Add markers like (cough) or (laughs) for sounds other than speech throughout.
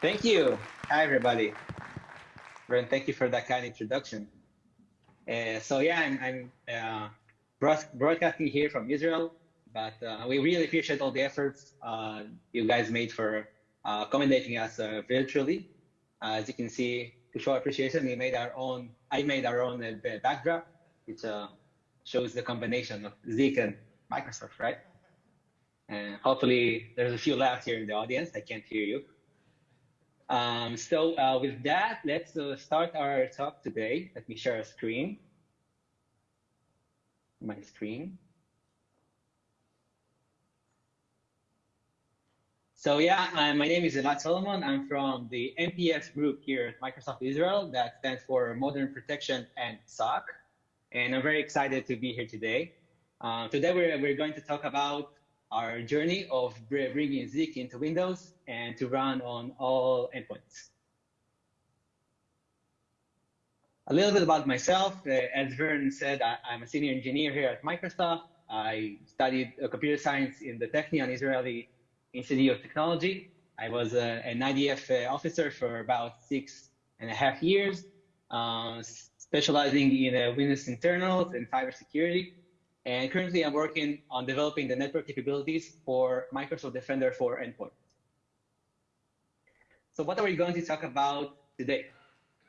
Thank you. Hi, everybody. Vern, thank you for that kind introduction. Uh, so yeah, I'm, I'm uh, broadcasting here from Israel, but uh, we really appreciate all the efforts uh, you guys made for uh, accommodating us uh, virtually. as you can see, to show appreciation, we made our own, I made our own backdrop, which shows the combination of Zeek and Microsoft, right? And hopefully there's a few laughs here in the audience. I can't hear you. Um, so uh, with that, let's uh, start our talk today. Let me share a screen. My screen. So yeah, uh, my name is Elad Solomon. I'm from the MPS group here at Microsoft Israel that stands for Modern Protection and SOC. And I'm very excited to be here today. Uh, today we're, we're going to talk about our journey of bringing Zeek into Windows and to run on all endpoints. A little bit about myself. Uh, as Vern said, I, am a senior engineer here at Microsoft. I studied uh, computer science in the Technion Israeli Institute of Technology. I was uh, an IDF officer for about six and a half years, uh, specializing in uh, Windows internals and cybersecurity. And currently I'm working on developing the network capabilities for Microsoft Defender for Endpoint. So what are we going to talk about today?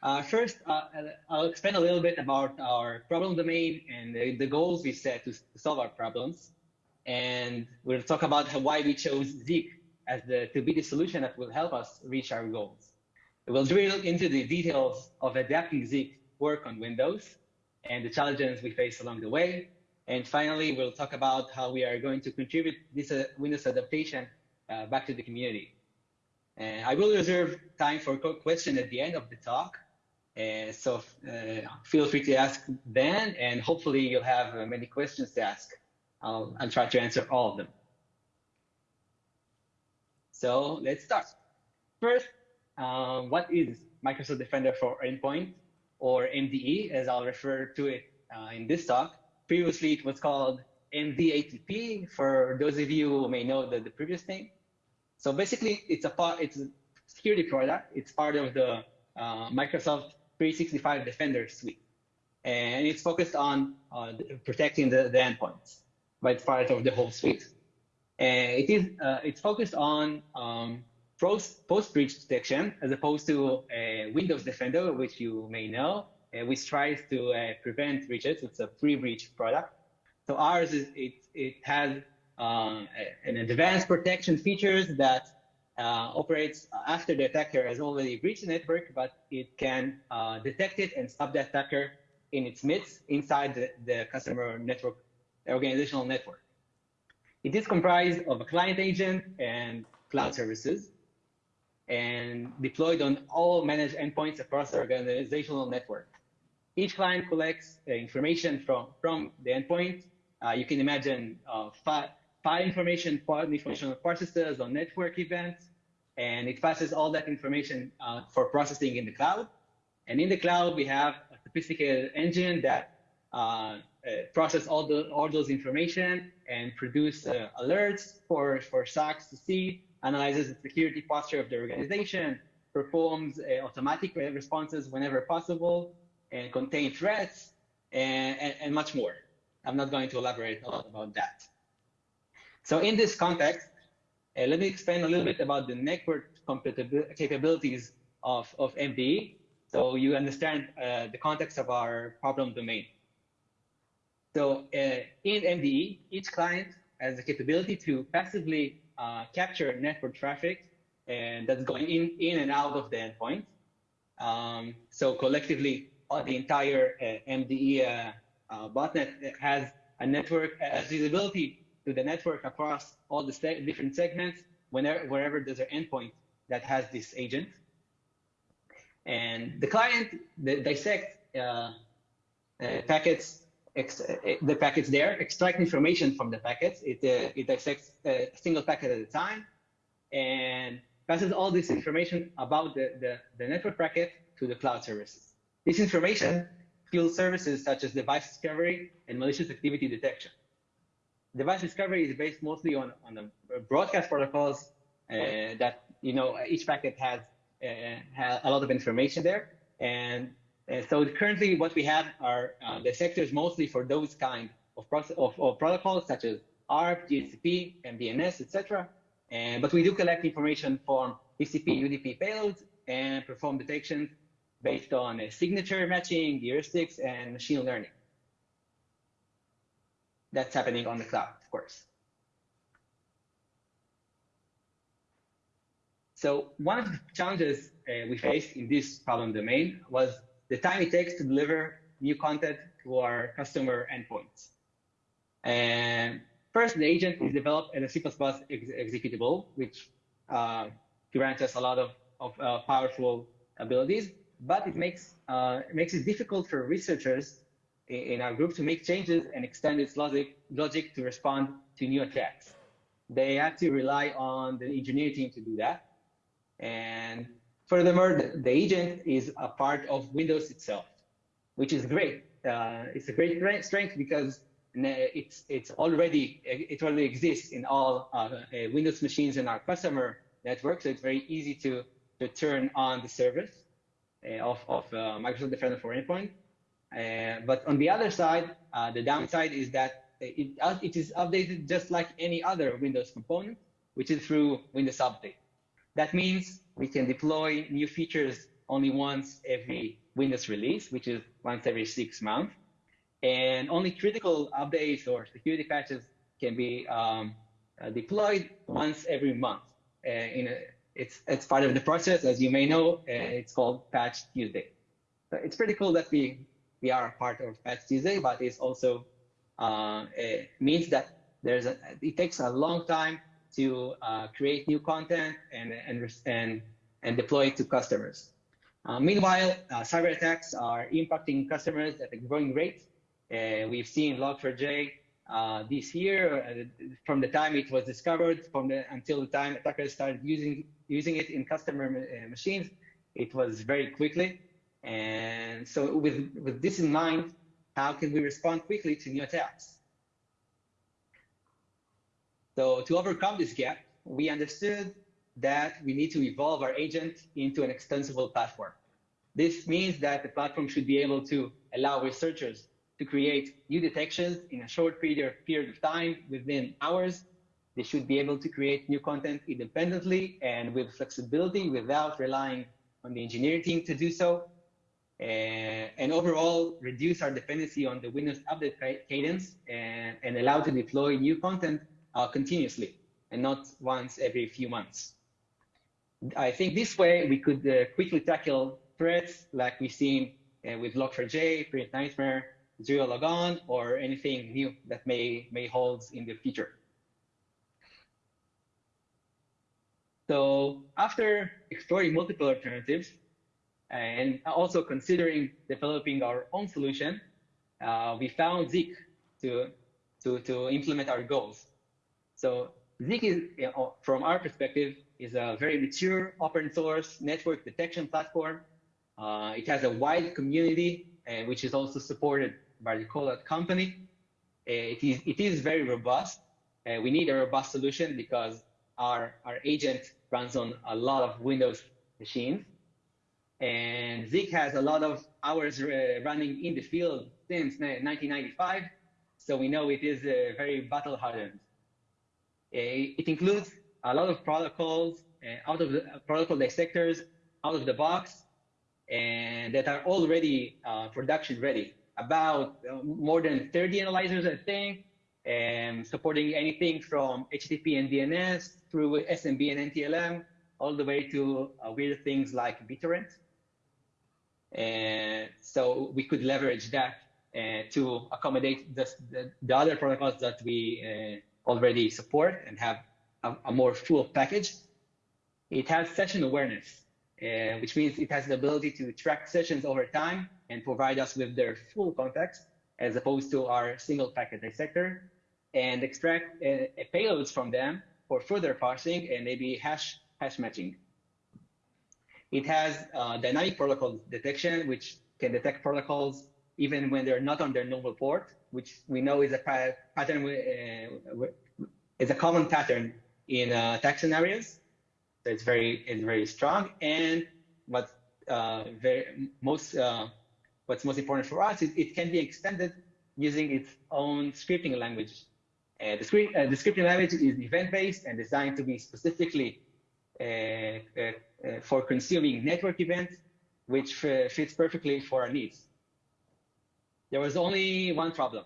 Uh, first, uh, I'll explain a little bit about our problem domain and the, the goals we set to, solve our problems. And we'll talk about how, why we chose Zeek as the, to be the solution that will help us reach our goals. We'll drill into the details of adapting Zeek work on Windows and the challenges we face along the way. And finally, we'll talk about how we are going to contribute this uh, Windows adaptation uh, back to the community. And I will reserve time for a question at the end of the talk. So uh, feel free to ask then, and hopefully you'll have many questions to ask. I'll, I'll try to answer all of them. So let's start. First, um, what is Microsoft Defender for Endpoint, or MDE, as I'll refer to it uh, in this talk? Previously, it was called MDATP, for those of you who may know the, the previous name. So basically, it's a part, it's a security product. It's part of the uh, Microsoft 365 Defender suite. And it's focused on uh, protecting the, the endpoints, but it's part of the whole suite. And it is, uh, it's focused on um, post-breach detection as opposed to Windows Defender, which you may know, uh, which tries to uh, prevent breaches. It's a pre-breach product. So ours is it it has um, an advanced protection features that uh, operates after the attacker has already breached the network, but it can uh, detect it and stop the attacker in its midst inside the, the customer network, organizational network. It is comprised of a client agent and cloud services and deployed on all managed endpoints across the organizational network. Each client collects uh, information from, from the endpoint. Uh, you can imagine uh, file, file information, part information processes on network events, and it passes all that information uh, for processing in the cloud. And in the cloud, we have a sophisticated engine that uh, process all the all those information and produce alerts for for SOCs to see, analyzes the security posture of the organization, performs uh, automatic responses whenever possible, contain threats and, and, and much more. I'm not going to elaborate a lot about that. So in this context, uh, let me explain a little bit about the network capabilities of, of MDE so you understand uh, the context of our problem domain. So uh, in MDE, each client has the capability to passively uh, capture network traffic and that's going in, in and out of the endpoint. Um, so collectively, uh, Uh, the entire uh, MDE uh, uh, botnet has a network, uh, has visibility to the network across all the se different segments whenever, wherever there's an endpoint that has this agent. And the client dissects packets the packets there, extract information from the packets. It, uh, it dissects a single packet at a time and passes all this information about the, the, the network packet to the cloud services. This information fuels services such as device discovery and malicious activity detection. Device discovery is based mostly on, on the broadcast protocols uh, that, you know, each packet has uh, a lot of information there. And, and, so currently what we have are uh, the sectors mostly for those kind of, process, of, of protocols such as ARP, DHCP, MDNS, etc. And, but we do collect information from TCP, UDP payloads and perform detections based on signature matching, heuristics, and machine learning. That's happening on the cloud, of course. So one of the challenges uh, we faced in this problem domain was the time it takes to deliver new content to our customer endpoints. And first, the agent is developed as a C++ ex executable, which uh, grants us a lot of, of uh, powerful abilities, but it makes, uh, it makes it difficult for researchers in our group to make changes and extend its logic, logic to respond to new attacks. They have to rely on the engineering team to do that. And furthermore, the, agent is a part of Windows itself, which is great. Uh, it's a great strength because it's it's already it already exists in all uh, Windows machines in our customer network, so it's very easy to to turn on the service of of uh, Microsoft Defender for Endpoint. Uh, but on the other side, uh, the downside is that it, it is updated just like any other Windows component, which is through Windows Update. That means we can deploy new features only once every Windows release, which is once every six months. And only critical updates or security patches can be um, uh, deployed once every month. Uh, in a, it's, it's part of the process. As you may know, uh, it's called Patch Tuesday. So it's pretty cool that we, we are part of Patch Tuesday, but it also uh, it means that there's a, it takes a long time to uh, create new content and, and, and, and deploy it to customers. Uh, meanwhile, uh, cyber attacks are impacting customers at a growing rate. Uh, we've seen Log4j uh, this year, uh, from the time it was discovered, from the, until the time attackers started using using it in customer machines, it was very quickly. And so, with with this in mind, how can we respond quickly to new attacks? So to overcome this gap, we understood that we need to evolve our agent into an extensible platform. This means that the platform should be able to allow researchers to create new detections in a short period, period of time within hours. They should be able to create new content independently and with flexibility without relying on the engineering team to do so. And, and overall, reduce our dependency on the Windows update cadence and, and allow to deploy new content uh, continuously and not once every few months. I think this way we could uh, quickly tackle threats like we've seen uh, with Log4j, Print Nightmare, Zero Logon, or anything new that may, may hold in the future. So after exploring multiple alternatives and also considering developing our own solution, uh, we found Zeek to, to, to implement our goals. So Zeek is, you know, from our perspective, is a very mature open source network detection platform. Uh, it has a wide community, uh, which is also supported by the Corelight company. Uh, it, is, it is very robust. Uh, we need a robust solution because our, our agent runs on a lot of Windows machines. And Zeek has a lot of hours uh, running in the field since 1995. So we know it is very battle hardened. It includes a lot of protocols out of the protocol dissectors out of the box and that are already uh, production ready. About uh, more than 30 analyzers, I think, and supporting anything from HTTP and DNS through SMB and NTLM, all the way to uh, weird things like BitTorrent. And so we could leverage that uh, to accommodate the, the, the, other protocols that we uh, already support and have a, a more full package. It has session awareness, uh, which means it has the ability to track sessions over time and provide us with their full context as opposed to our single packet dissector and extract uh, payloads from them for further parsing and maybe hash, hash matching. It has uh, dynamic protocol detection, which can detect protocols even when they're not on their normal port which we know is a pattern, uh, is a common pattern in uh, attack scenarios. It's very it's very strong. And what uh, very most uh, what's most important for us is it can be extended using its own scripting language. Uh, the, script, uh, the scripting language is event-based and designed to be specifically uh, uh, for consuming network events, which fits perfectly for our needs. There was only one problem.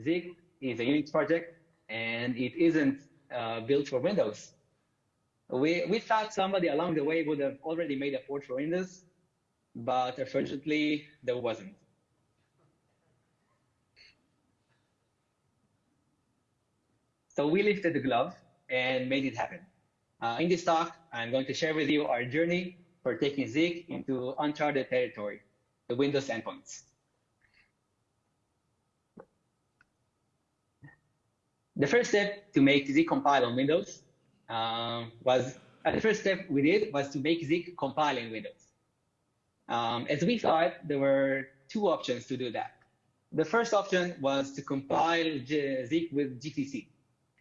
Zeek is a Unix project, and it isn't built for Windows. We, we thought somebody along the way would have already made a port for Windows, but unfortunately, there wasn't. So we lifted the glove and made it happen. Uh, in this talk, I'm going to share with you our journey for taking Zeek into uncharted territory, the Windows endpoints. The first step to make Zeek compile on Windows um, was, uh, the first step we did was to make Zeek compile in Windows. Um, as we thought, there were two options to do that. The first option was to compile Zeek with GCC.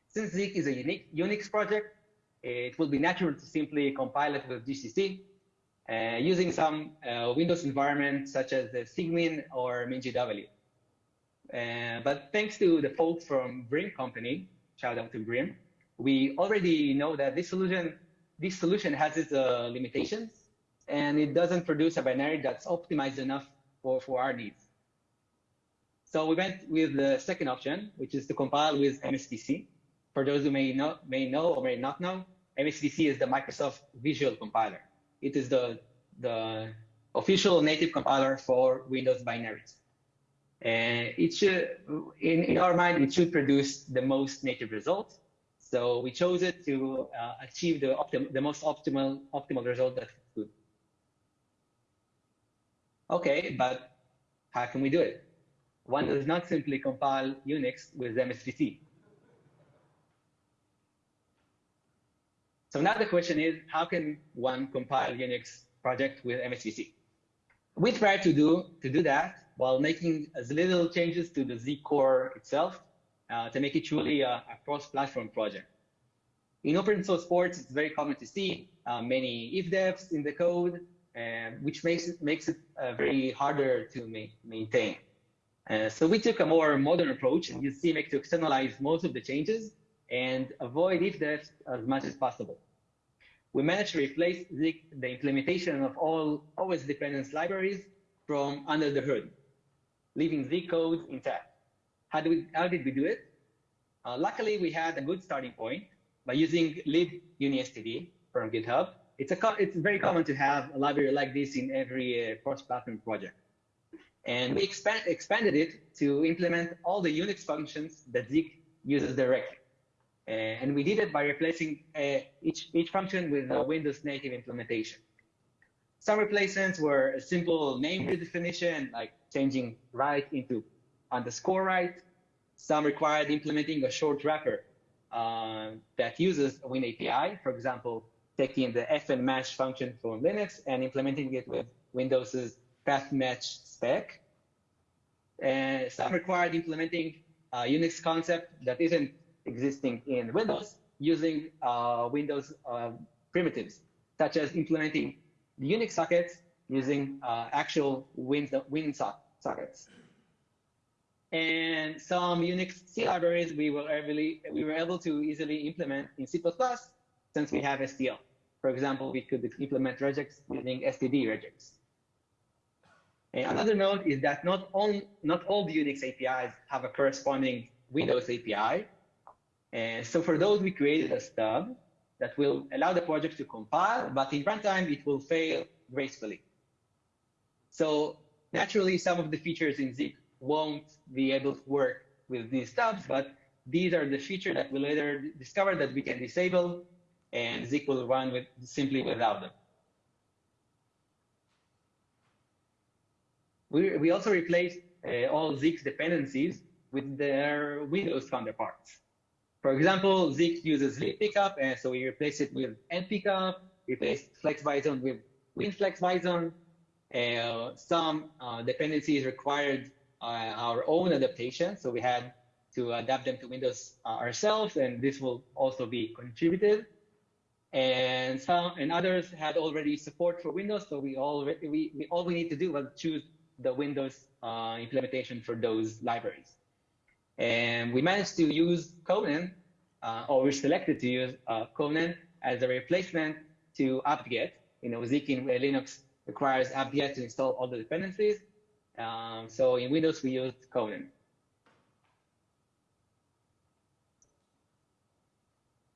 Since Zeek is a unique Unix project, it will be natural to simply compile it with GCC uh, using some uh, Windows environment such as the Cygwin or MinGW. Uh, but thanks to the folks from Brim company, shout out to Brim, we already know that this solution, this solution has its uh, limitations and it doesn't produce a binary that's optimized enough for, for our needs. So we went with the second option, which is to compile with MSVC. For those who may know, may know or may not know, MSVC is the Microsoft Visual Compiler. It is the, the official native compiler for Windows binaries. And it should, in, in our mind, it should produce the most native results. So we chose it to uh, achieve the, the most optimal, optimal result that we could Okay, but how can we do it? One does not simply compile Unix with MSVC. So now the question is, how can one compile Unix project with MSVC? We try to do to do that while making as little changes to the Zeek core itself to make it truly a, a cross-platform project. In open source ports, it's very common to see uh, many if-defs in the code, and which makes it makes it uh, very harder to ma maintain. Uh, so we took a more modern approach and use CMake to externalize most of the changes and avoid if-defs as much as possible. We managed to replace the, the implementation of all OS dependence libraries from under the hood, leaving Zeek code intact. How, do we, how did we do it? Uh, luckily, we had a good starting point by using lib libunistd from GitHub it's, a, it's very common to have a library like this in every uh, cross-platform project. And we expand, expanded it to implement all the Unix functions that Zeek uses directly. Uh, and we did it by replacing uh, each, each function with a Windows native implementation. Some replacements were a simple name redefinition, like changing write into underscore write. Some required implementing a short wrapper uh, that uses a WinAPI, for example, taking the fn fnmatch function from Linux and implementing it with Windows's path match spec. And some required implementing a Unix concept that isn't existing in Windows using uh, Windows uh, primitives, such as implementing the Unix sockets using uh, actual Win, Win sockets. And some Unix C libraries we were, able, we were able to easily implement in C++ since we have STL. For example, we could implement regex using std regex. And another note is that not all, not all the Unix APIs have a corresponding Windows API. And so for those, we created a stub that will allow the project to compile, but in runtime, it will fail gracefully. So naturally, some of the features in Zeek won't be able to work with these stubs, but these are the features that we later discovered that we can disable and Zeek will run with simply without them. We, we also replaced uh, all Zeek's dependencies with their Windows counterparts. For example, Zeek uses libpcap, and so we replace it with Npcap, replaced FlexBison with WinFlexBison. Uh, some uh, dependencies required our own adaptation, so we had to adapt them to Windows uh, ourselves, and this will also be contributed. and some and others had already support for Windows. So we all we, we all we need to do was choose the Windows uh, implementation for those libraries, and we managed to use Conan, uh, or we selected to use uh, Conan as a replacement to apt-get. You know, Zeek in Linux requires apt-get to install all the dependencies. Um, so in Windows we used Conan.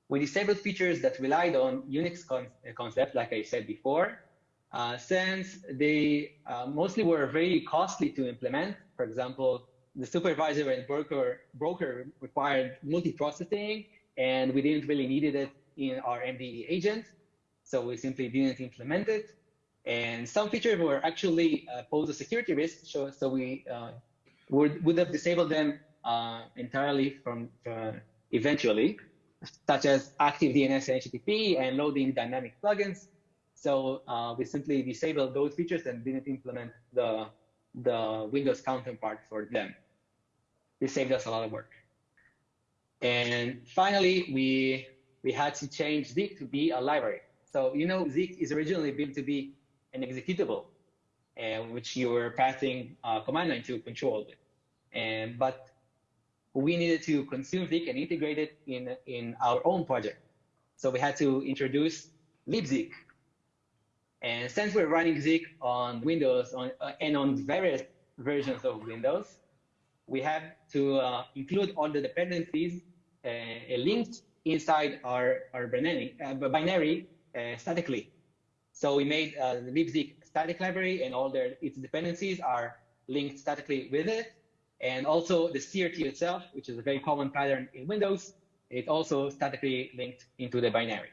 We disabled features that relied on Unix con concept, like I said before, uh, since they uh, mostly were very costly to implement. For example, the supervisor and broker, broker required multiprocessing, and we didn't really needed it in our MDE agent, so we simply didn't implement it. And some features were actually uh, pose a security risk, so, so we uh, would, would have disabled them uh, entirely from uh, eventually such as active DNS and HTTP and loading dynamic plugins. So we simply disabled those features and didn't implement the, the Windows counterpart for them. This saved us a lot of work. And finally, we, we had to change Zeek to be a library. So, you know, Zeek is originally built to be an executable, uh, which you were passing a command line to control it. And, but we needed to consume Zeek and integrate it in, in our own project. So we had to introduce libzeek. And since we're running Zeek on Windows on, uh, and on various versions of Windows, we have to uh, include all the dependencies uh, linked inside our, our binary, uh, binary uh, statically. So we made uh, the libzeek static library and all their, its dependencies are linked statically with it. And also the CRT itself, which is a very common pattern in Windows, it's also statically linked into the binary.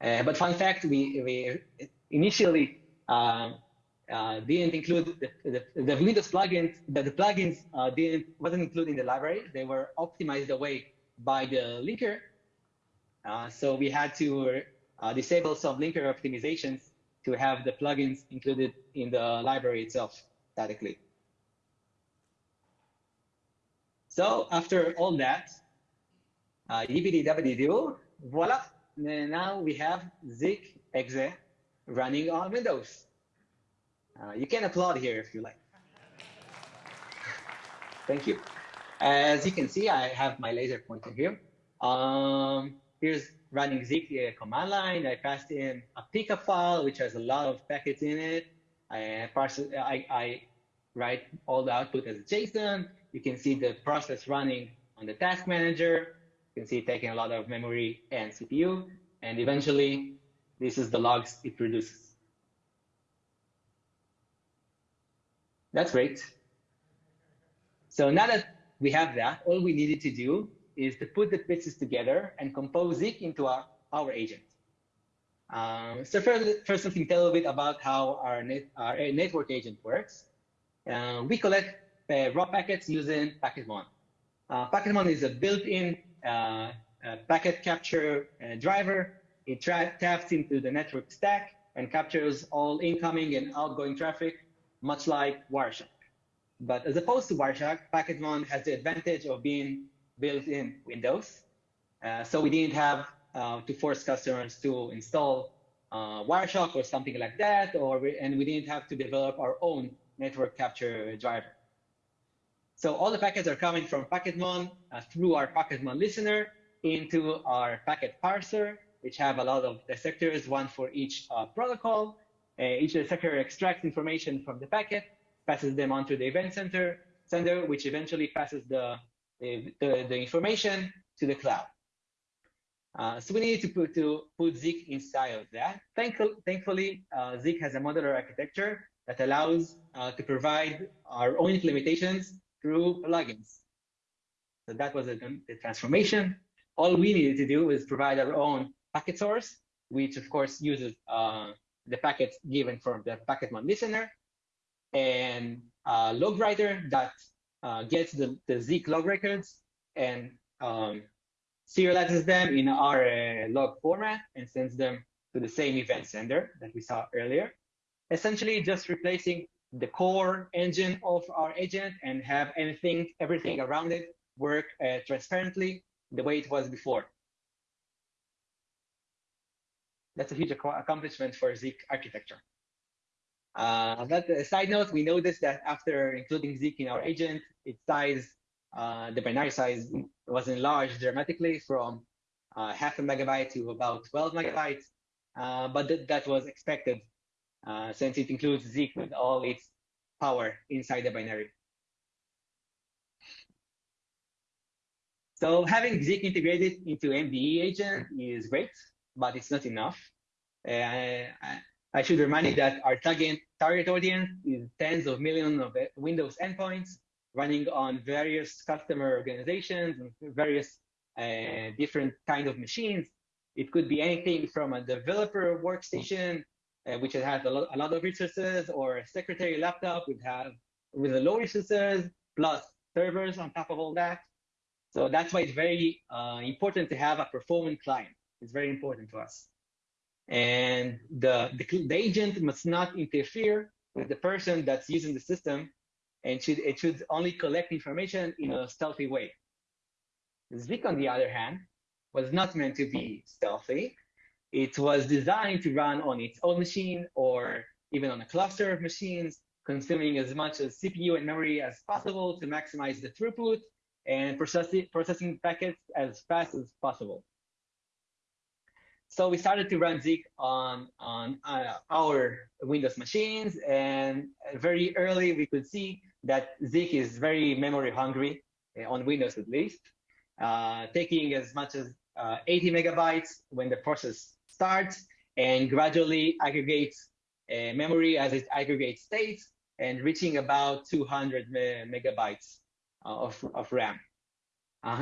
Uh, but fun fact, we, we initially um, uh, didn't include the, the, the, Windows plugins, the, the plugins uh, didn't, wasn't included in the library. They were optimized away by the linker. Uh, so we had to uh, disable some linker optimizations to have the plugins included in the library itself statically. So after all that, uh, voila, now we have Zeek exe running on Windows. Uh, you can applaud here if you like. Thank you. As you can see, I have my laser pointer here. Um, here's running uh, command line. I passed in a pcap file, which has a lot of packets in it. I, parse, I, I write all the output as JSON. You can see the process running on the task manager. You can see it taking a lot of memory and CPU. And eventually, this is the logs it produces. That's great. So now that we have that, all we needed to do is to put the pieces together and compose it into our, our agent. Um, so first, first, let me tell a bit about how our, net, our network agent works. Uh, we collect uh, raw packets using Packetmon. Uh, Packetmon is a built-in uh, packet capture driver. It taps into the network stack and captures all incoming and outgoing traffic, much like Wireshark. But as opposed to Wireshark, Packetmon has the advantage of being built in Windows. Uh, so we didn't have uh, to force customers to install uh, Wireshark or something like that, or we, and we didn't have to develop our own network capture driver. So all the packets are coming from Packetmon uh, through our Packetmon listener into our packet parser, which have a lot of dissectors, one for each uh, protocol. Uh, each dissector extracts information from the packet, passes them onto the event center, sender, which eventually passes the, the, the, information to the cloud. Uh, so we need to put, to put Zeek inside of that. Thankful, thankfully, uh, Zeek has a modular architecture that allows uh, to provide our own implementations through plugins. So that was the transformation. All we needed to do was provide our own packet source, which of course uses uh, the packets given from the Packetmon listener, and a log writer that uh, gets the, the Zeek log records and um, serializes them in our uh, log format and sends them to the same event sender that we saw earlier. Essentially just replacing the core engine of our agent and have anything, everything around it work uh, transparently the way it was before. That's a huge accomplishment for Zeek architecture. Uh, but a side note, we noticed that after including Zeek in our agent, its size, uh, the binary size was enlarged dramatically from uh, half a megabyte to about 12 megabytes. Uh, but th that was expected uh, since it includes Zeek with all its power inside the binary. So having Zeek integrated into MDE agent is great, but it's not enough. Uh, I should remind you that our target, target audience is tens of millions of Windows endpoints running on various customer organizations and various uh, different kind of machines. It could be anything from a developer workstation, uh, which has a lot, a lot, of resources, or a secretary laptop with have with a low resources plus servers on top of all that. So that's why it's very uh, important to have a performant client. It's very important to us. And the, the, the agent must not interfere with the person that's using the system and should, it should only collect information in a stealthy way. Zeek, on the other hand, was not meant to be stealthy. It was designed to run on its own machine or even on a cluster of machines, consuming as much as CPU and memory as possible to maximize the throughput and processing, processing packets as fast as possible. So we started to run Zeek on, on uh, our Windows machines, and very early we could see that Zeek is very memory hungry, uh, on Windows at least, uh, taking as much as uh, 80 megabytes when the process starts, and gradually aggregates uh, memory as it aggregates states, and reaching about 200 me megabytes uh, of, of RAM.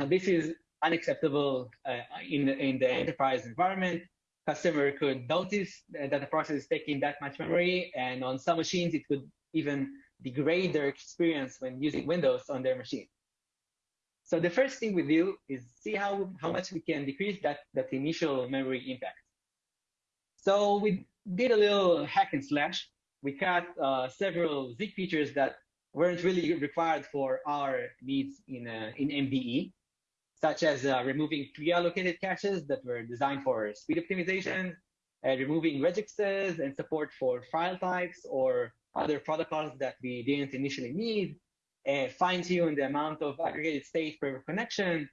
this is unacceptable uh, in, the, in the enterprise environment. Customer could notice that the process is taking that much memory, and on some machines, it could even degrade their experience when using Windows on their machine. So the first thing we do is see how, how much we can decrease that, that initial memory impact. So we did a little hack and slash. We cut uh, several Zeek features that weren't really required for our needs in, uh, in MDE such as uh, removing pre-allocated caches that were designed for speed optimization, uh, removing regexes and support for file types or other protocols that we didn't initially need, and fine-tune the amount of aggregated state per connection.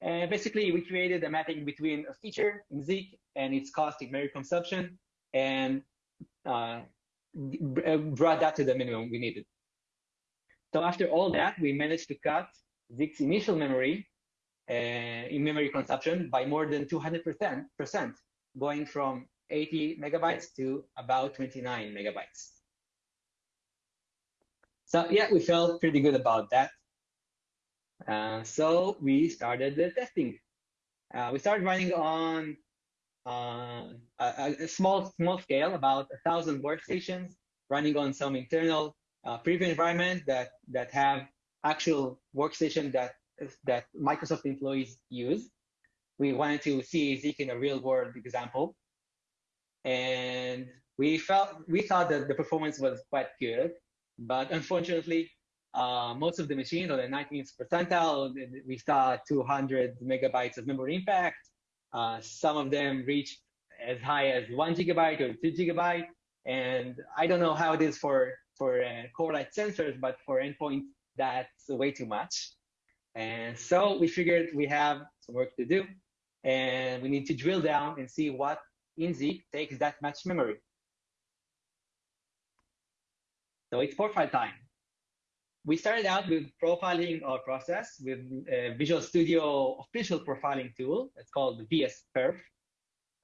And basically, we created a mapping between a feature in Zeek and its cost in memory consumption, and uh, brought that to the minimum we needed. So after all that, we managed to cut Zeek's initial memory uh, in memory consumption by more than 200%, percent, going from 80 megabytes to about 29 megabytes. So yeah, we felt pretty good about that. Uh, so we started the testing. Uh, we started running on uh, a, a, small small scale, about a thousand workstations, running on some internal uh, preview environment that that have actual workstation that that Microsoft employees use. We wanted to see Zeek in a real world example. And we felt we thought that the performance was quite good, but unfortunately, uh, most of the machines on the 19th percentile, we saw 200 megabytes of memory impact. Uh, some of them reached as high as one gigabyte or two gigabyte. And I don't know how it is for for uh, Corelight sensors, but for endpoints, that's way too much. And so we figured we have some work to do and we need to drill down and see what in Zeek takes that much memory. So it's profile time. We started out with profiling our process with a Visual Studio official profiling tool. It's called VS Perf.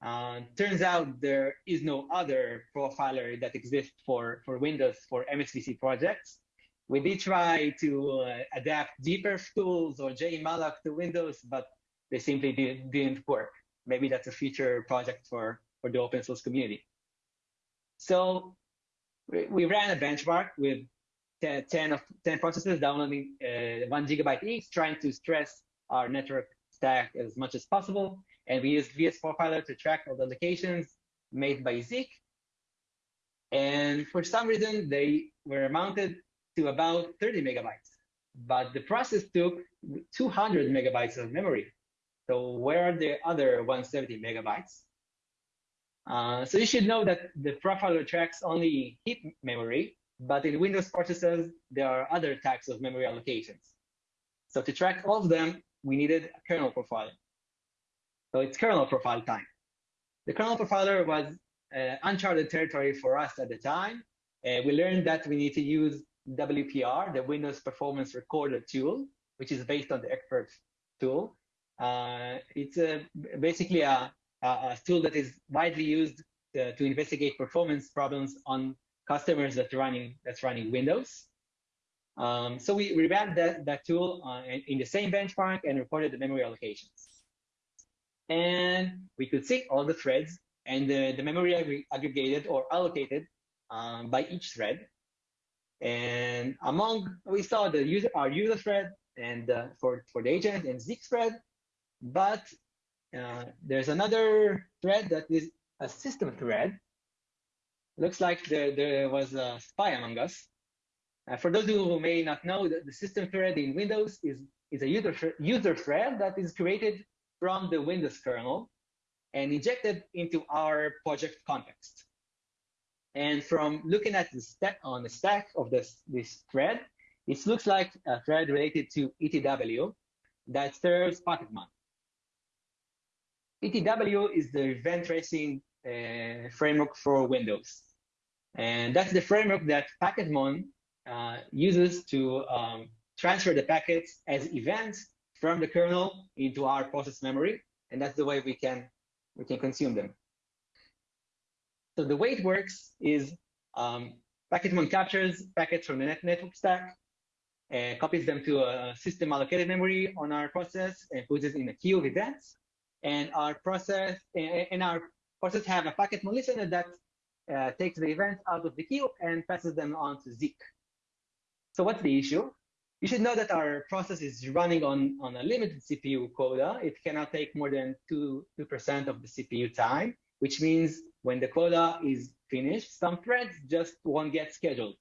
Uh, turns out there is no other profiler that exists for, for Windows for MSVC projects. We did try to uh, adapt gperftools or jemalloc to Windows, but they simply did, didn't work. Maybe that's a future project for, for the open source community. So we, we ran a benchmark with 10, 10, of, 10 processes downloading uh, one gigabyte each, trying to stress our network stack as much as possible. And we used VS Profiler to track all the locations made by Zeek. And for some reason, they were mounted to about 30 megabytes. But the process took 200 megabytes of memory. So where are the other 170 megabytes? Uh, so you should know that the profiler tracks only heap memory, but in Windows processors, there are other types of memory allocations. So to track all of them, we needed a kernel profiler. So it's kernel profile time. The kernel profiler was uh, uncharted territory for us at the time. Uh, we learned that we need to use WPR, the Windows Performance Recorder tool, which is based on the Xperf tool. Uh, it's a, basically a, a, tool that is widely used to, to, investigate performance problems on customers that running that's running Windows. Um, so we revamped that, that tool uh, in, in the same benchmark and reported the memory allocations. And we could see all the threads and the, the memory aggregated or allocated um, by each thread. And among, we saw the user, our user thread and uh, for, for the agent and Zeek thread, but uh, there's another thread that is a system thread. Looks like there, there was a spy among us. Uh, for those who may not know, the, the system thread in Windows is, is a user, user thread that is created from the Windows kernel and injected into our project context. And from looking at the stack on the stack of this, this thread, it looks like a thread related to ETW that serves Packetmon. ETW is the event tracing uh, framework for Windows. And that's the framework that Packetmon uh, uses to um, transfer the packets as events from the kernel into our process memory. And that's the way we can, we can consume them. So the way it works is um, Packetmon captures packets from the net network stack, uh, copies them to a system allocated memory on our process and puts it in a queue of events. And our process and our process have a Packetmon listener that uh, takes the events out of the queue and passes them on to Zeek. So what's the issue? You should know that our process is running on, on a limited CPU quota. It cannot take more than 2, 2% of the CPU time, which means when the quota is finished, some threads just won't get scheduled.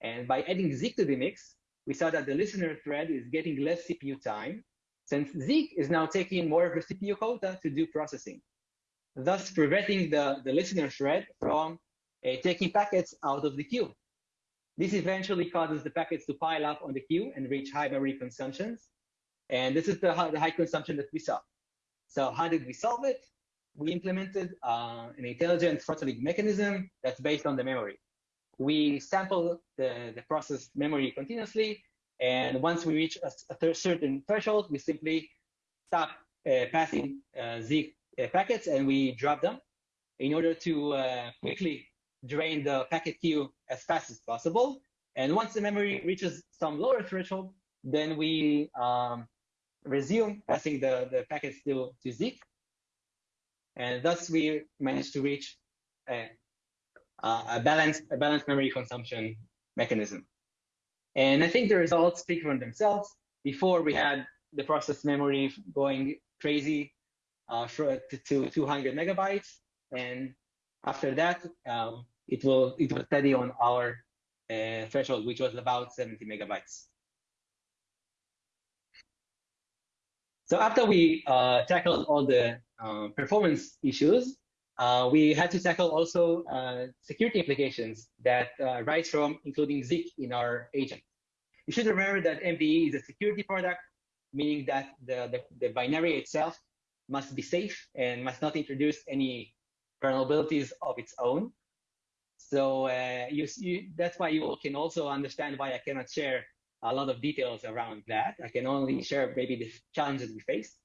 And by adding Zeek to the mix, we saw that the listener thread is getting less CPU time, since Zeek is now taking more of the CPU quota to do processing, thus preventing the, the listener thread from uh, taking packets out of the queue. This eventually causes the packets to pile up on the queue and reach high memory consumptions. And this is the, the high consumption that we saw. So how did we solve it? We implemented uh, an intelligent throttling mechanism that's based on the memory. We sample the, the process memory continuously, and once we reach a, a certain threshold, we simply stop uh, passing uh, Zeek uh, packets and we drop them in order to uh, quickly drain the packet queue as fast as possible. And once the memory reaches some lower threshold, then we um, resume passing the, the packets to, to Zeek. And thus we managed to reach a, a, balanced, a balanced memory consumption mechanism. And I think the results speak for themselves. Before we had the process memory going crazy uh, for, to, to 200 megabytes. And after that, um, it will it will steady on our uh, threshold, which was about 70 megabytes. So after we uh, tackled all the uh, performance issues, uh, we had to tackle also uh, security implications that uh, rise from including Zeek in our agent. You should remember that MDE is a security product, meaning that the, the, the binary itself must be safe and must not introduce any vulnerabilities of its own. So uh, you, you, that's why you can also understand why I cannot share a lot of details around that. I can only share maybe the challenges we face.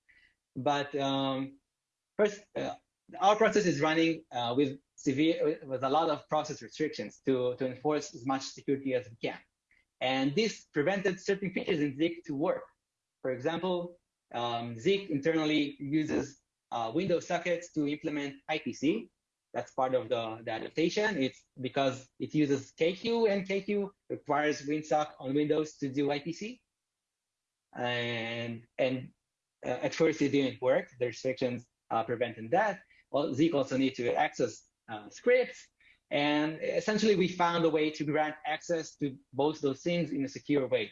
But um, first, uh, our process is running uh, with severe, with a lot of process restrictions to, to enforce as much security as we can. And this prevented certain features in Zeek to work. For example, um, Zeek internally uses uh, Windows sockets to implement IPC, that's part of the, the adaptation. It's because it uses kqueue and kqueue requires WinSock on Windows to do IPC. And, and uh, at first it didn't work. The restrictions uh, prevented that. Well, Zeek also need to access uh, scripts. And essentially we found a way to grant access to both those things in a secure way.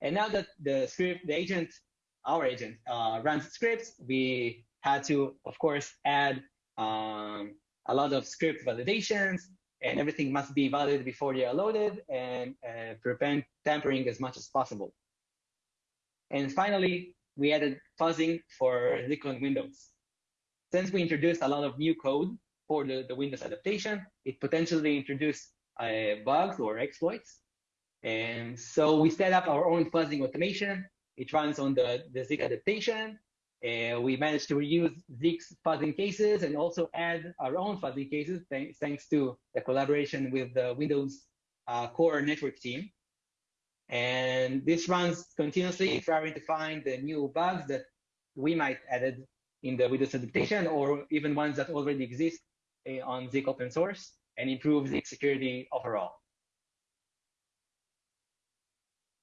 And now that the script, the agent, our agent uh, runs scripts, we had to, of course, add um, a lot of script validations, and everything must be validated before they are loaded and uh, prevent tampering as much as possible. And finally, we added fuzzing for on Windows. Since we introduced a lot of new code for the, the Windows adaptation, it potentially introduced uh, bugs or exploits. And so we set up our own fuzzing automation. It runs on the, the Zeek adaptation. And we managed to reuse Zeek's fuzzing cases and also add our own fuzzing cases th thanks to the collaboration with the Windows uh, core network team. And this runs continuously, trying to find the new bugs that we might added in the Windows adaptation or even ones that already exist uh, on Zeek open source and improve Zeek security overall.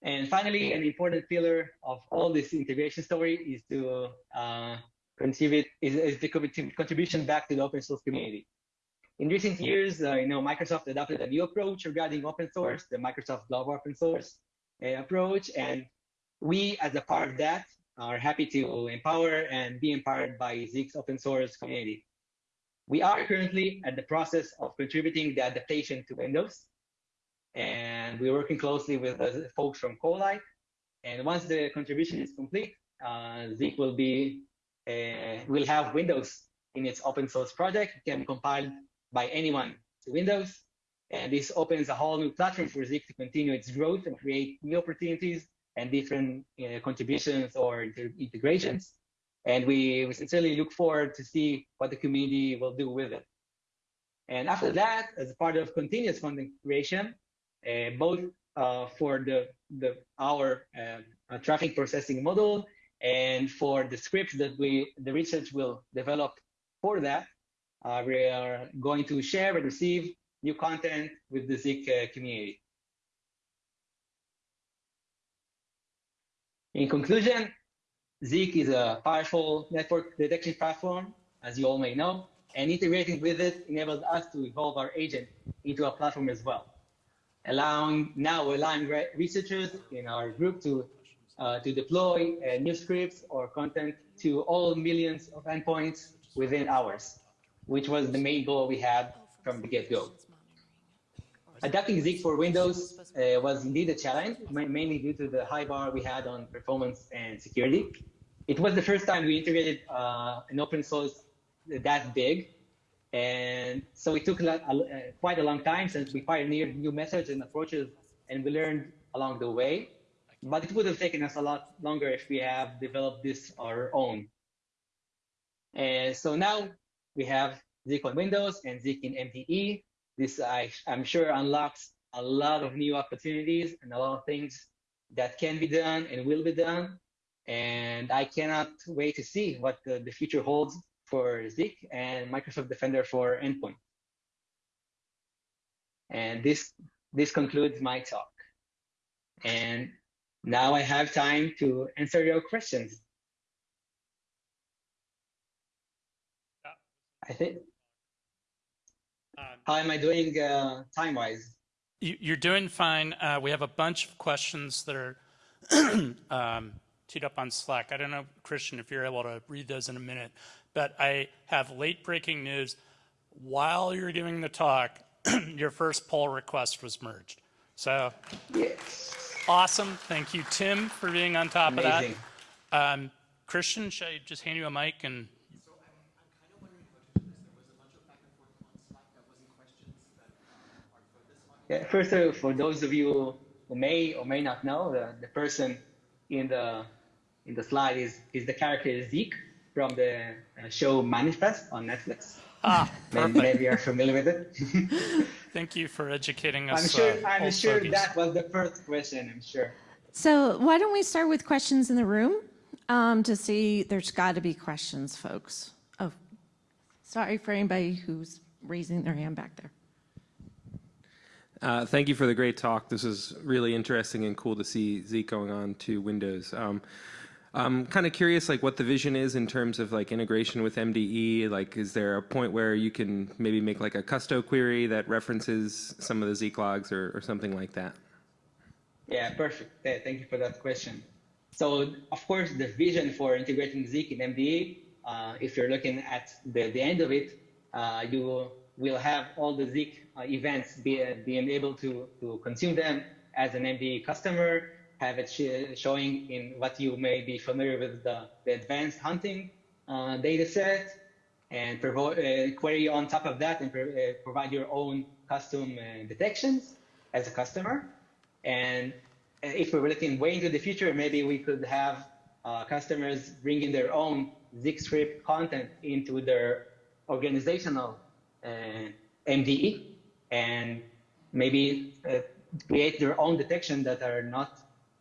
And finally, an important pillar of all this integration story is to uh, contribute is, is, the contribution back to the open source community. In recent years, uh, you know, Microsoft adopted a new approach regarding open source, the Microsoft Global Open Source uh, approach, and we, as a part of that, are happy to empower and be empowered by Zeek's open source community. We are currently at the process of contributing the adaptation to Windows, and we're working closely with the folks from Corelight. And once the contribution is complete, uh, Zeek will be uh, will have Windows in its open source project. It can be compiled by anyone to Windows, and this opens a whole new platform for Zeek to continue its growth and create new opportunities and different uh, contributions or integrations. And we, we sincerely look forward to see what the community will do with it. And after that, as part of continuous content creation, both uh, for the, the our uh, traffic processing model and for the scripts that we the research will develop for that, uh, we are going to share and receive new content with the Zeek uh, community. In conclusion, Zeek is a powerful network detection platform, as you all may know, and integrating with it enables us to evolve our agent into a platform as well, allowing now allowing researchers in our group to uh, to deploy uh, new scripts or content to all millions of endpoints within hours, which was the main goal we had from the get-go. Adapting Zeek for Windows uh, was indeed a challenge, mainly due to the high bar we had on performance and security it was the first time we integrated uh, an open source that big. And so it took a quite a long time since we pioneered new methods and approaches and we learned along the way. But it would have taken us a lot longer if we have developed this our own. And so now we have Zeek on Windows and Zeek in MDE. This, I, I'm sure, unlocks a lot of new opportunities and a lot of things that can be done and will be done and I cannot wait to see what the, the future holds for Zeek and Microsoft Defender for Endpoint. And this, this concludes my talk. And now I have time to answer your questions. I think. Um, How am I doing uh, time-wise? You're doing fine. Uh, we have a bunch of questions that are (clears throat) um, teed up on Slack. I don't know, Christian, if you're able to read those in a minute, but I have late breaking news. While you're giving the talk, (clears throat) your first pull request was merged. So yes. awesome. Thank you, Tim, for being on top Amazing. of that. Um, Christian, should I just hand you a mic and Yeah, first, uh, for those of you who may or may not know, the, the person in the in the slide is, is the character Zeek from the uh, show Manifest on Netflix. Ah, maybe, maybe you're familiar with it. (laughs) (laughs) Thank you for educating us. I'm sure, uh, I'm sure that was the first question, I'm sure. So why don't we start with questions in the room um, to see, there's got to be questions, folks. Oh, sorry for anybody who's raising their hand back there. Uh, thank you for the great talk. This is really interesting and cool to see Zeek going on to Windows. Um, I'm kind of curious, like, what the vision is in terms of like integration with MDE. Like, is there a point where you can maybe make like a Kusto query that references some of the Zeek logs or, or something like that? Yeah, perfect. Thank you for that question. So, of course, the vision for integrating Zeek in MDE, uh, if you're looking at the, the end of it, uh, you will have all the Zeek uh, events be, being able to, to consume them as an MDE customer, have it sh showing in what you may be familiar with the, the advanced hunting uh, data set, and uh, query on top of that and uh, provide your own custom uh, detections as a customer. And if we're looking way into the future, maybe we could have customers bringing their own Zeek script content into their organizational MDE and maybe uh, create their own detection that are not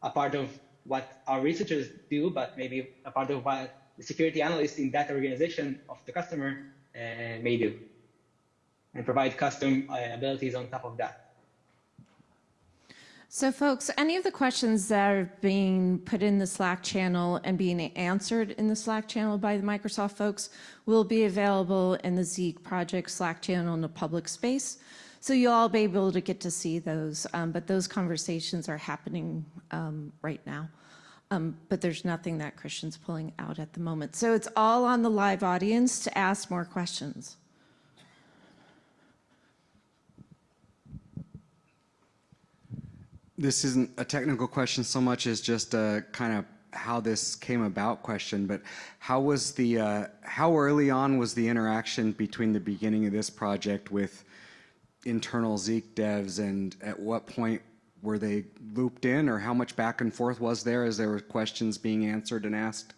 a part of what our researchers do, but maybe a part of what the security analyst in that organization of the customer uh, may do and provide custom uh, abilities on top of that. So folks, any of the questions that are being put in the Slack channel and being answered in the Slack channel by the Microsoft folks will be available in the Zeek project Slack channel in the public space. So you'll all be able to get to see those, um, but those conversations are happening um, right now. Um, but there's nothing that Christian's pulling out at the moment. So it's all on the live audience to ask more questions. This isn't a technical question so much as just a kind of how this came about question, but how was the, uh, how early on was the interaction between the beginning of this project with internal Zeek devs and at what point were they looped in or how much back and forth was there as there were questions being answered and asked?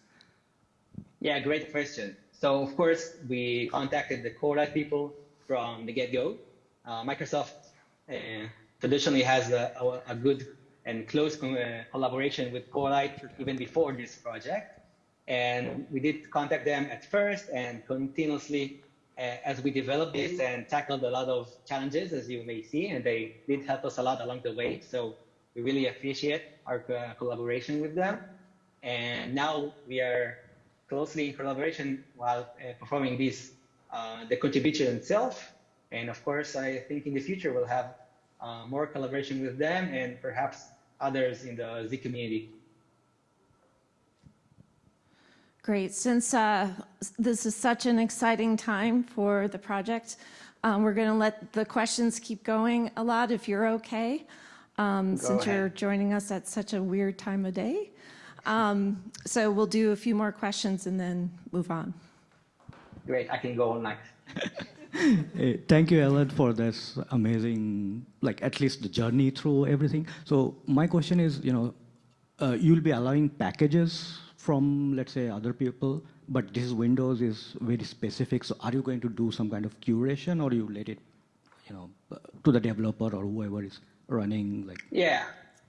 Yeah, great question. So of course, we contacted the Corelight people from the get-go. Uh, Microsoft uh, traditionally has a, a, a, good and close uh, collaboration with Corelight even before this project. And we did contact them at first and continuously as we developed this and tackled a lot of challenges, as you may see, and they did help us a lot along the way. So we really appreciate our uh, collaboration with them. And now we are closely in collaboration while uh, performing this, uh, the contribution itself. And of course, I think in the future we'll have uh, more collaboration with them and perhaps others in the Z community. Great. Since uh, this is such an exciting time for the project, um, we're going to let the questions keep going Elad if you're okay, um, since ahead. you're joining us at such a weird time of day. Um, so we'll do a few more questions and then move on. Great. I can go on next. (laughs) hey, thank you, Elad, for this amazing, like at least the journey through everything. So my question is, you know, uh, you'll be allowing packages from, let's say, other people, but this Windows is very specific. So are you going to do some kind of curation or you let it, you know, to the developer or whoever is running like? Yeah,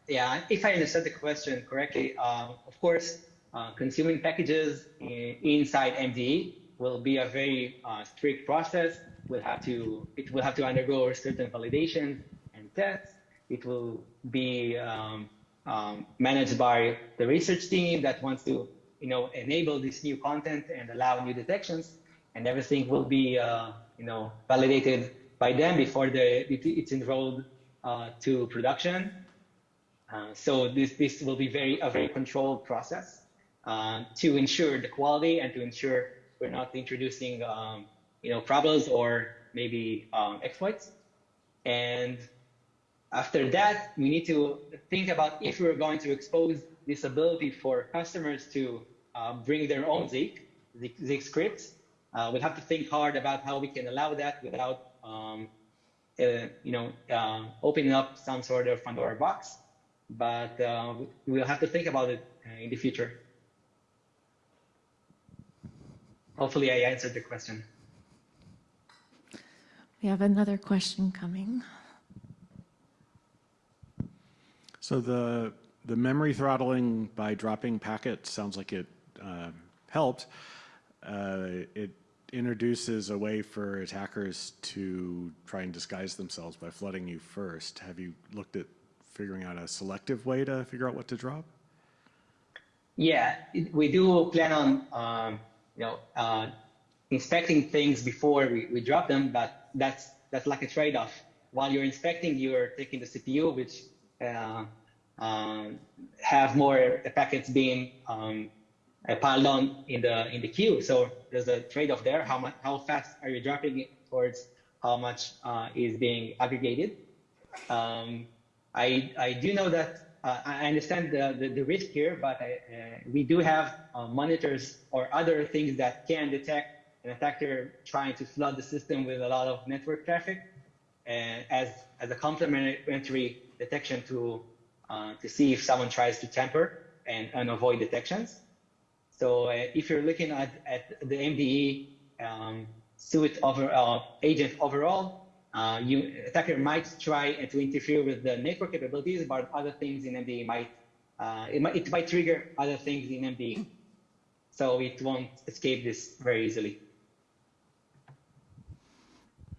yeah. If I understood the question correctly, um, of course, uh, consuming packages in, inside MDE will be a very uh, strict process. We'll have to, it will have to undergo certain validation and tests. It will be um, um, managed by the research team that wants to, you know, enable this new content and allow new detections, and everything will be, uh, you know, validated by them before the it's enrolled uh, to production. Uh, so this this will be very a very controlled process uh, to ensure the quality and to ensure we're not introducing, um, you know, problems or maybe um, exploits. And after that, we need to think about if we're going to expose this ability for customers to uh, bring their own Zeek, Zeek, scripts. Uh, we'll have to think hard about how we can allow that without, um, uh, you know, uh, opening up some sort of Pandora box. But uh, we'll have to think about it uh, in the future. Hopefully, I answered the question. We have another question coming. So the the memory throttling by dropping packets sounds like it uh, helped. Uh, it introduces a way for attackers to try and disguise themselves by flooding you first. Have you looked at figuring out a selective way to figure out what to drop? Yeah, we do plan on um, you know uh, inspecting things before we, we drop them, but that's that's like a trade-off. While you're inspecting, you're taking the CPU, which have more packets being um, uh, piled on in the in the queue. So there's a trade-off there. How much, how fast are you dropping it towards how much uh, is being aggregated? Um, I I do know that uh, I understand the, the, the risk here, but I, uh, we do have uh, monitors or other things that can detect an attacker trying to flood the system with a lot of network traffic, and as as a complementary detection to uh, to see if someone tries to tamper and, and avoid detections. So uh, if you're looking at, at the MDE um, over uh, agent overall, uh, you attacker might try to interfere with the network capabilities, but other things in MDE might uh, it might it might trigger other things in MDE, so it won't escape this very easily.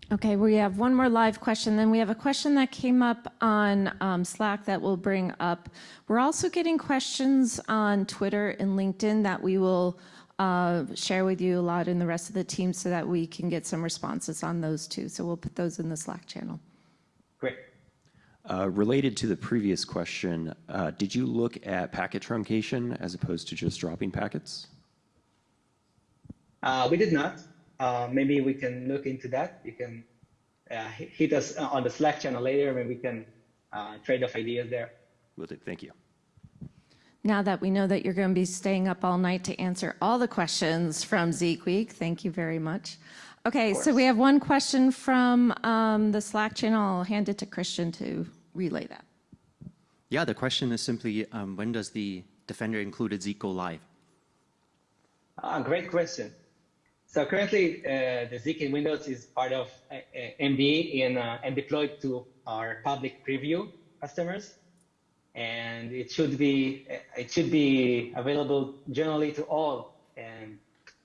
Okay, we have one more live question. Then we have a question that came up on um, Slack that we'll bring up. We're also getting questions on Twitter and LinkedIn that we will uh, share with you Elad in the rest of the team so that we can get some responses on those too. So we'll put those in the Slack channel. Great. Uh, related to the previous question, uh, did you look at packet truncation as opposed to just dropping packets? Uh, we did not. Uh, maybe we can look into that. You can uh, hit us on the Slack channel later, and we can uh, trade off ideas there. Will do. Thank you. Now that we know that you're going to be staying up all night to answer all the questions from Zeek Week, thank you very much. Okay, so we have one question from um, the Slack channel. I'll hand it to Christian to relay that. Yeah, the question is simply, um, when does the Defender included Zeek go live? Ah, great question. So currently, uh, the Zeek in Windows is part of uh, in, uh, and deployed to our public preview customers, and it should be it should be available generally to all, and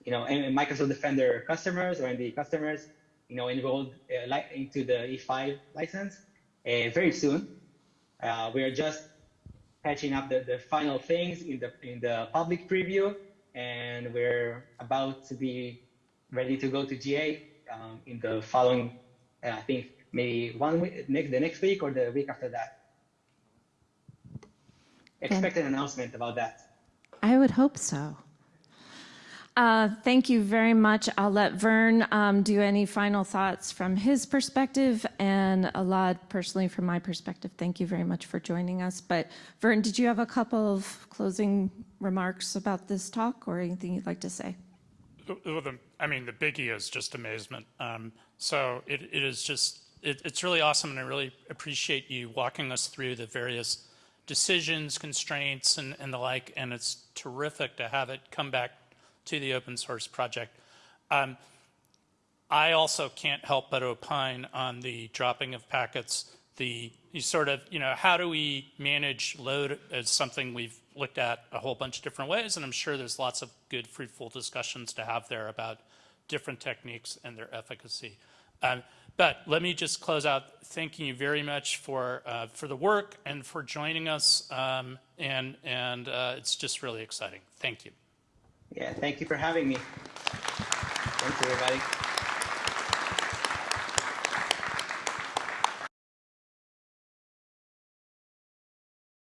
you know, Microsoft Defender customers or MDE customers, you know, enrolled uh, into the E5 license uh, very soon. Uh, we are just patching up the, the final things in the in the public preview, and we're about to be ready to go to GA um, in the following, uh, I think maybe one week, next, the next week or the week after that. Expect an announcement about that. I would hope so. Uh, thank you very much. I'll let Vern um, do any final thoughts from his perspective and a lot personally from my perspective. Thank you very much for joining us. But Vern, did you have a couple of closing remarks about this talk or anything you'd like to say? Well, the, I mean, the biggie is just amazement. Um, so it, it is just, it, it's really awesome, and I really appreciate you walking us through the various decisions, constraints, and, and the like, and it's terrific to have it come back to the open source project. Um, I also can't help but opine on the dropping of packets, the you sort of, you know, how do we manage load as something we've looked at a whole bunch of different ways, and I'm sure there's lots of good, fruitful discussions to have there about different techniques and their efficacy. Um, but let me just close out thanking you very much for uh, for the work and for joining us, um, and and uh, it's just really exciting. Thank you. Yeah, thank you for having me. Thanks, everybody.